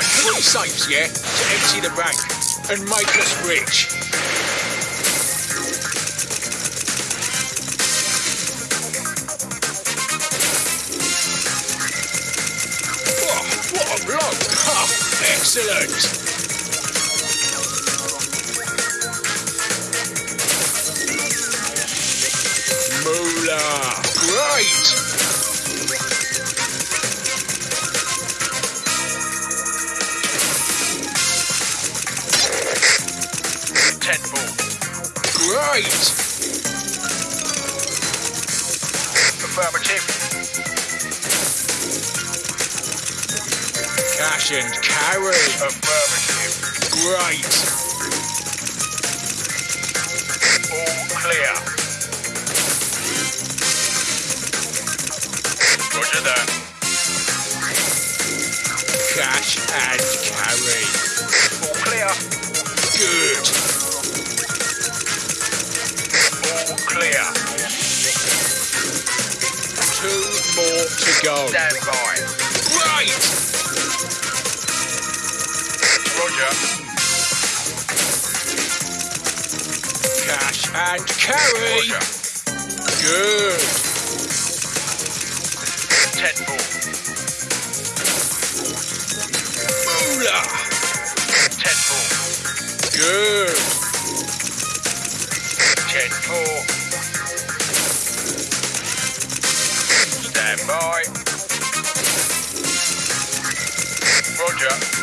find three safes, yeah, to empty the bank and make us rich. Oh, what a block! Oh, excellent! Moolah! Great! Great! Affirmative. Cash and carry! Affirmative. Great! All clear. Roger that. Cash and carry! All clear. Go. Stand by. Right! Roger. Cash and carry! Roger. Good! Ten ball. Moolah! Ten ball. Good! Ten four. Stand by. Roger.